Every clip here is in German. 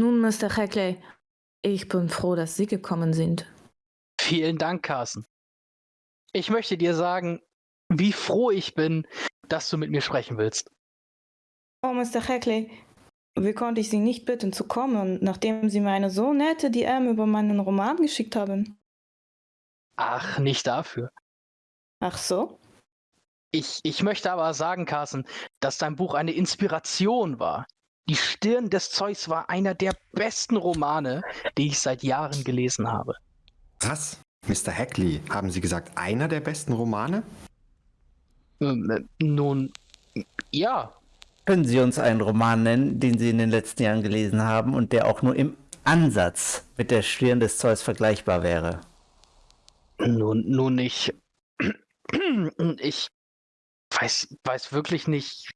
Nun, Mr. Hackley, ich bin froh, dass Sie gekommen sind. Vielen Dank, Carson. Ich möchte dir sagen, wie froh ich bin, dass du mit mir sprechen willst. Oh, Mr. Hackley, wie konnte ich Sie nicht bitten zu kommen, nachdem Sie mir eine so nette DM über meinen Roman geschickt haben? Ach, nicht dafür. Ach so? Ich, ich möchte aber sagen, Carson, dass dein Buch eine Inspiration war. Die Stirn des Zeus war einer der besten Romane, die ich seit Jahren gelesen habe. Was? Mr. Hackley, haben Sie gesagt, einer der besten Romane? Äh, nun, ja. Können Sie uns einen Roman nennen, den Sie in den letzten Jahren gelesen haben und der auch nur im Ansatz mit der Stirn des Zeus vergleichbar wäre? Nun, nun nicht. Ich weiß, weiß wirklich nicht.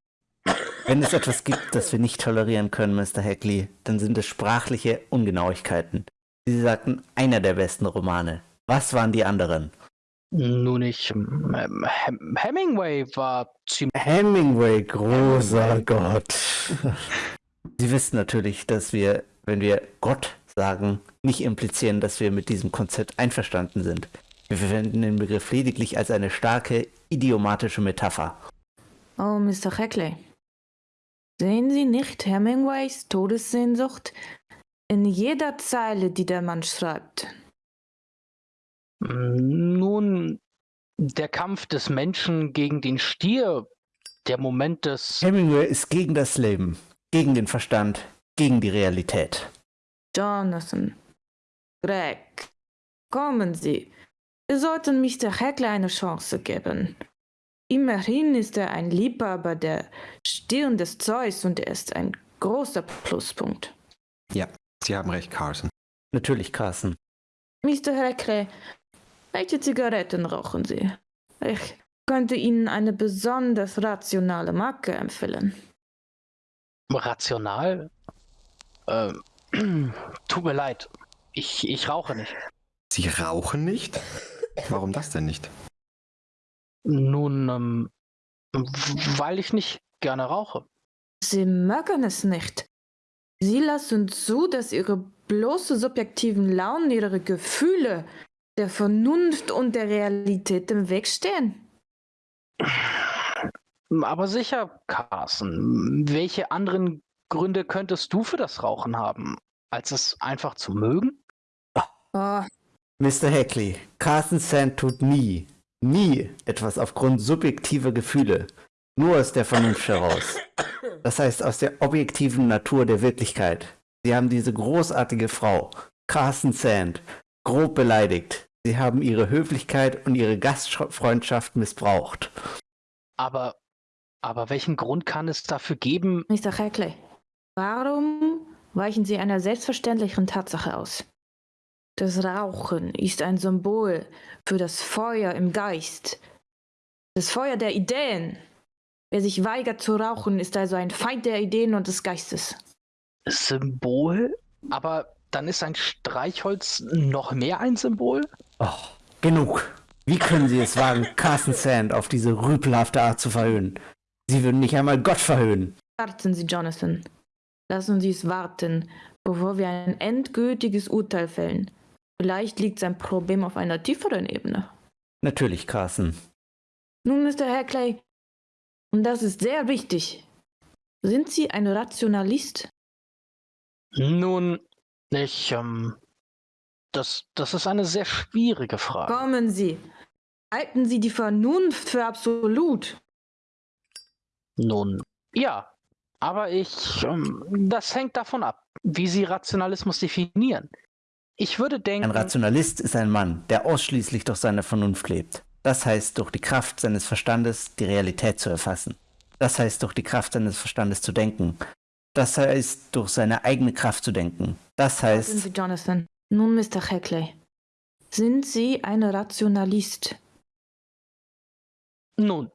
Wenn es etwas gibt, das wir nicht tolerieren können, Mr. Hackley, dann sind es sprachliche Ungenauigkeiten. Sie sagten, einer der besten Romane. Was waren die anderen? Nun nicht. Ähm, Hem Hemingway war ziemlich. Hemingway, großer Gott. Sie wissen natürlich, dass wir, wenn wir Gott sagen, nicht implizieren, dass wir mit diesem Konzept einverstanden sind. Wir verwenden den Begriff lediglich als eine starke idiomatische Metapher. Oh, Mr. Hackley. Sehen Sie nicht Hemingways Todessehnsucht in jeder Zeile, die der Mann schreibt? Nun, der Kampf des Menschen gegen den Stier, der Moment des. Hemingway ist gegen das Leben, gegen den Verstand, gegen die Realität. Jonathan, Greg, kommen Sie. Wir sollten Mr. Hackley eine Chance geben. Immerhin ist er ein Liebhaber der Stirn des Zeus und er ist ein großer Pluspunkt. Ja, Sie haben recht, Carson. Natürlich, Carson. Mr. Hackley, welche Zigaretten rauchen Sie? Ich könnte Ihnen eine besonders rationale Marke empfehlen. Rational? Ähm, tut mir leid. Ich, ich rauche nicht. Sie rauchen nicht? Warum das denn nicht? Nun, ähm, weil ich nicht gerne rauche. Sie mögen es nicht. Sie lassen zu, dass Ihre bloße subjektiven Launen, Ihre Gefühle der Vernunft und der Realität im Weg stehen. Aber sicher, Carson. Welche anderen Gründe könntest du für das Rauchen haben, als es einfach zu mögen? Oh, Mr. Hackley, Carson Sand tut nie, nie etwas aufgrund subjektiver Gefühle, nur aus der Vernunft heraus. Das heißt aus der objektiven Natur der Wirklichkeit. Sie haben diese großartige Frau, Carson Sand, grob beleidigt. Sie haben ihre Höflichkeit und ihre Gastfreundschaft missbraucht. Aber, aber welchen Grund kann es dafür geben? Mr. Hackley, warum weichen Sie einer selbstverständlichen Tatsache aus? Das Rauchen ist ein Symbol für das Feuer im Geist, das Feuer der Ideen. Wer sich weigert zu rauchen, ist also ein Feind der Ideen und des Geistes. Symbol? Aber dann ist ein Streichholz noch mehr ein Symbol? Oh, genug. Wie können Sie es wagen, Carson Sand auf diese rüpelhafte Art zu verhöhnen? Sie würden nicht einmal Gott verhöhnen. Warten Sie, Jonathan. Lassen Sie es warten, bevor wir ein endgültiges Urteil fällen. Vielleicht liegt sein Problem auf einer tieferen Ebene. Natürlich, Carson. Nun, Mr. Hackley, und das ist sehr wichtig. Sind Sie ein Rationalist? Nun, ich, ähm, das, das ist eine sehr schwierige Frage. Kommen Sie. Halten Sie die Vernunft für absolut. Nun, ja. Aber ich, ähm, das hängt davon ab, wie Sie Rationalismus definieren. Ich würde denken. Ein Rationalist ist ein Mann, der ausschließlich durch seine Vernunft lebt. Das heißt, durch die Kraft seines Verstandes die Realität zu erfassen. Das heißt, durch die Kraft seines Verstandes zu denken. Das heißt, durch seine eigene Kraft zu denken. Das heißt. Warten Sie, Jonathan. Nun, Mr. Hackley. Sind Sie ein Rationalist? Nun,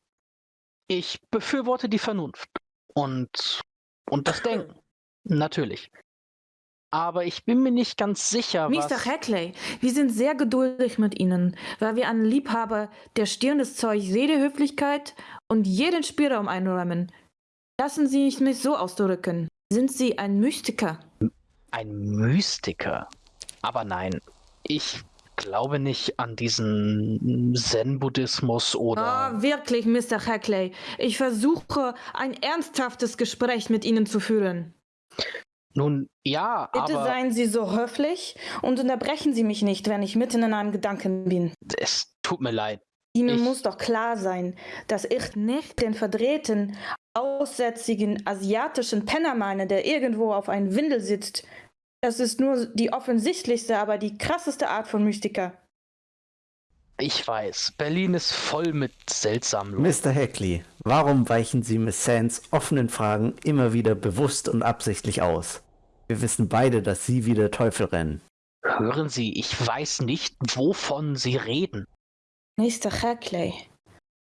ich befürworte die Vernunft und, und das Denken. Natürlich. Aber ich bin mir nicht ganz sicher, Mr. was... Hackley, wir sind sehr geduldig mit Ihnen, weil wir einen Liebhaber der Stirn des Zeug Redehöflichkeit und jeden Spielraum einräumen. Lassen Sie mich mich so ausdrücken. Sind Sie ein Mystiker? Ein Mystiker. Aber nein, ich glaube nicht an diesen Zen-Buddhismus oder... Ah, wirklich, Mr. Hackley. Ich versuche, ein ernsthaftes Gespräch mit Ihnen zu führen. Nun, ja, Bitte aber seien Sie so höflich und unterbrechen Sie mich nicht, wenn ich mitten in einem Gedanken bin. es tut mir leid. Ihnen Ich- muss doch klar sein, dass ich nicht den verdrehten, aussätzigen asiatischen Penner meine, der irgendwo auf einem Windel sitzt. Das ist nur die offensichtlichste, aber die krasseste Art von Mystiker. Ich weiß, Berlin ist voll mit seltsamen Leuten. Mr. Hackley, warum weichen Sie Miss Sands offenen Fragen immer wieder bewusst und absichtlich aus? Wir wissen beide, dass Sie wie der Teufel rennen. Hören Sie, ich weiß nicht, wovon Sie reden. Mr. Hackley,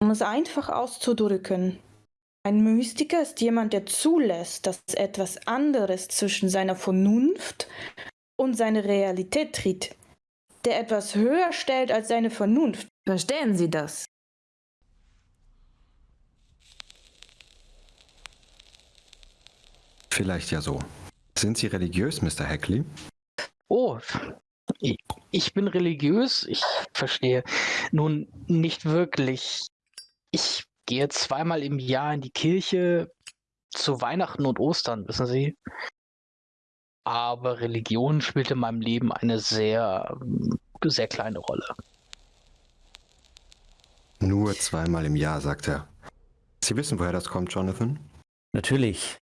um es einfach auszudrücken, ein Mystiker ist jemand, der zulässt, dass etwas anderes zwischen seiner Vernunft und seiner Realität tritt, der etwas höher stellt als seine Vernunft. Verstehen Sie das? Vielleicht ja so. Sind Sie religiös, Mr. Hackley? Oh, ich, bin religiös, ich verstehe. Nun, nicht wirklich. Ich gehe zweimal im Jahr in die Kirche zu Weihnachten und Ostern, wissen Sie. Aber Religion spielt in meinem Leben eine sehr, ähm, sehr kleine Rolle. Nur zweimal im Jahr, sagt er. Sie wissen, woher das kommt, Jonathan? Natürlich.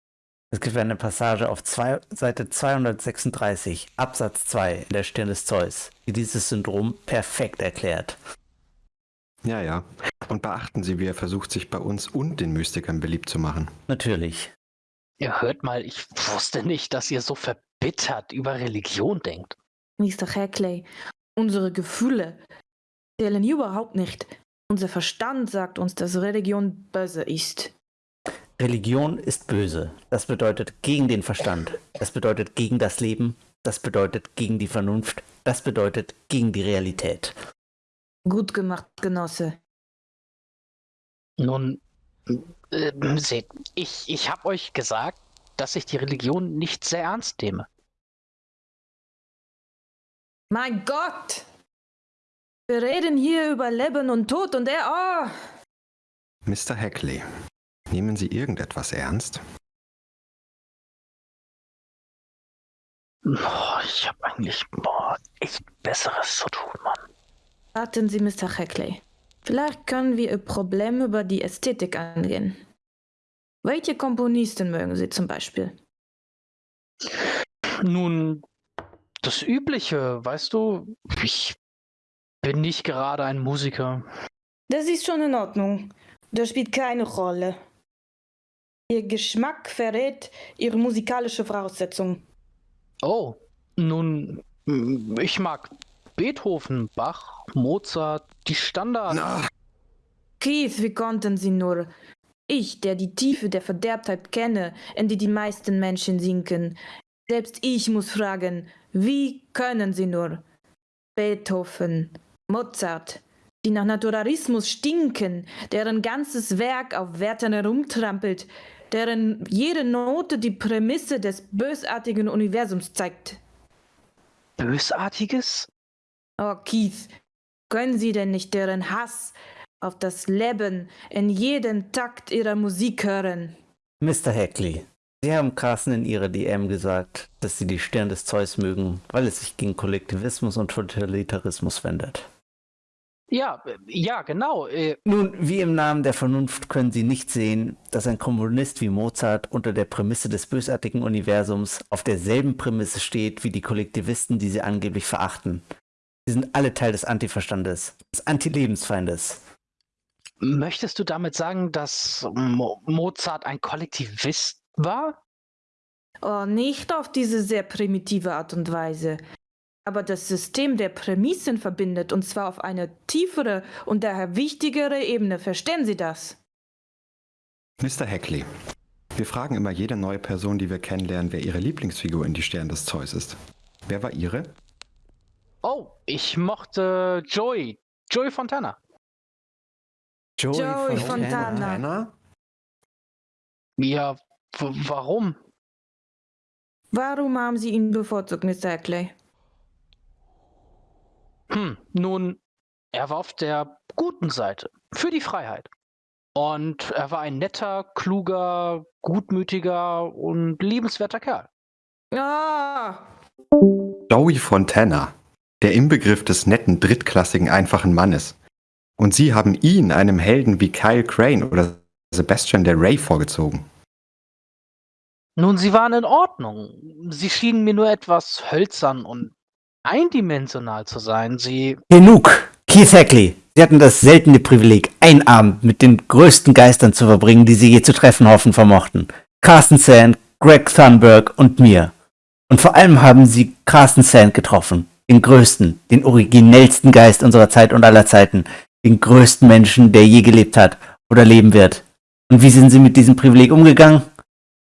Es gibt eine Passage auf zwei, Seite 236, Absatz 2 in der Stirn des Zeus, die dieses Syndrom perfekt erklärt. Ja, ja. Und beachten Sie, wie er versucht, sich bei uns und den Mystikern beliebt zu machen. Natürlich. Ihr hört mal, ich wusste nicht, dass ihr so verbittert über Religion denkt. Mr. Hackley, unsere Gefühle zählen überhaupt nicht. Unser Verstand sagt uns, dass Religion böse ist. Religion ist böse. Das bedeutet gegen den Verstand. Das bedeutet gegen das Leben. Das bedeutet gegen die Vernunft. Das bedeutet gegen die Realität. Gut gemacht, Genosse. Nun, äh, seht, ich, ich habe euch gesagt, dass ich die Religion nicht sehr ernst nehme. Mein Gott! Wir reden hier über Leben und Tod und er. Oh! Mr. Hackley, nehmen Sie irgendetwas ernst? Boah, ich habe eigentlich boah, echt Besseres zu tun, Mann. Warten Sie, Mr. Hackley. Vielleicht können wir Ihr Problem über die Ästhetik angehen. Welche Komponisten mögen Sie zum Beispiel? Nun, das Übliche, weißt du, ich bin nicht gerade ein Musiker. Das ist schon in Ordnung. Das spielt keine Rolle. Ihr Geschmack verrät Ihre musikalische Voraussetzung. Oh, nun, ich mag Beethoven, Bach, Mozart, die Standards. Na, Keith, wie konnten Sie nur? Ich, der die Tiefe der Verderbtheit kenne, in die die meisten Menschen sinken. Selbst ich muss fragen, wie können Sie nur? Beethoven, Mozart, die nach Naturalismus stinken, deren ganzes Werk auf Werten herumtrampelt, deren jede Note die Prämisse des bösartigen Universums zeigt. Bösartiges? Oh, Keith, können Sie denn nicht deren Hass auf das Leben in jedem Takt Ihrer Musik hören? Mr. Hackley, Sie haben Carsten in Ihrer DM gesagt, dass Sie die Stirn des Zeus mögen, weil es sich gegen Kollektivismus und Totalitarismus wendet. Ja, äh, ja, genau. Äh, Nun, wie im Namen der Vernunft können Sie nicht sehen, dass ein Komponist wie Mozart unter der Prämisse des bösartigen Universums auf derselben Prämisse steht wie die Kollektivisten, die Sie angeblich verachten. Sie sind alle Teil des Antiverstandes, des Antilebensfeindes. möchtest du damit sagen, dass Mo Mozart ein Kollektivist war? Oh, nicht auf diese sehr primitive Art und Weise. Aber das System der Prämissen verbindet, und zwar auf eine tiefere und daher wichtigere Ebene. Verstehen Sie das? Mr. Hackley, wir fragen immer jede neue Person, die wir kennenlernen, wer ihre Lieblingsfigur in die Sterne des Zeus ist. Wer war ihre? Oh, ich mochte Joey. Joey Fontana. Joey Fontana. Fontana? Ja, w- warum? Warum haben Sie ihn bevorzugt, Mr. Hackley? Hm, nun, er war auf der guten Seite. Für die Freiheit. Und er war ein netter, kluger, gutmütiger und liebenswerter Kerl. Ah, Joey Fontana, der Inbegriff des netten, drittklassigen, einfachen Mannes. Und Sie haben ihn einem Helden wie Kyle Crane oder Sebastian Del Rey vorgezogen. Nun, sie waren in Ordnung. Sie schienen mir nur etwas hölzern und eindimensional zu sein. Sie. Genug! Keith Hackley, Sie hatten das seltene Privileg, einen Abend mit den größten Geistern zu verbringen, die Sie je zu treffen hoffen vermochten. Carsten Sand, Greg Thunberg und mir. Und vor allem haben Sie Carsten Sand getroffen. Den größten, den originellsten Geist unserer Zeit und aller Zeiten. Den größten Menschen, der je gelebt hat oder leben wird. Und wie sind Sie mit diesem Privileg umgegangen?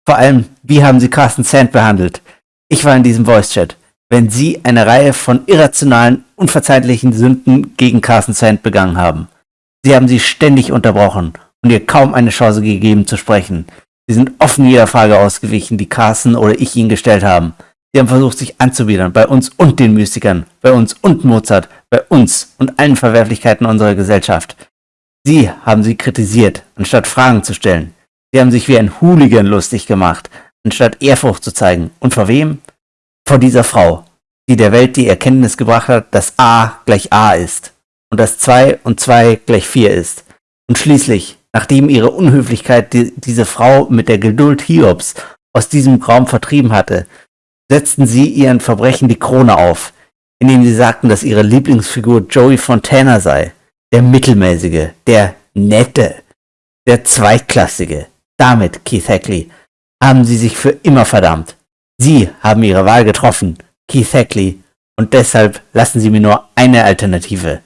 Vor allem, wie haben Sie Carsten Sand behandelt? Ich war in diesem Voice-Chat. Wenn Sie eine Reihe von irrationalen, unverzeihlichen Sünden gegen Carsten Sand begangen haben. Sie haben sie ständig unterbrochen und ihr kaum eine Chance gegeben zu sprechen. Sie sind offen jeder Frage ausgewichen, die Carsten oder ich ihnen gestellt haben. Sie haben versucht, sich anzubiedern, bei uns und den Mystikern, bei uns und Mozart, bei uns und allen Verwerflichkeiten unserer Gesellschaft. Sie haben sie kritisiert, anstatt Fragen zu stellen. Sie haben sich wie ein Hooligan lustig gemacht, anstatt Ehrfurcht zu zeigen. Und vor wem? Vor dieser Frau, die der Welt die Erkenntnis gebracht hat, dass A gleich A ist und dass 2 und 2 gleich 4 ist. Und schließlich, nachdem ihre Unhöflichkeit die, diese Frau mit der Geduld Hiobs aus diesem Raum vertrieben hatte, setzten sie ihren Verbrechen die Krone auf, indem sie sagten, dass ihre Lieblingsfigur Joey Fontana sei, der mittelmäßige, der nette, der zweitklassige. Damit, Keith Hackley, haben sie sich für immer verdammt. Sie haben ihre Wahl getroffen, Keith Hackley, und deshalb lassen Sie mir nur eine Alternative.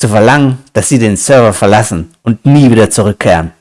Zu verlangen, dass Sie den Server verlassen und nie wieder zurückkehren.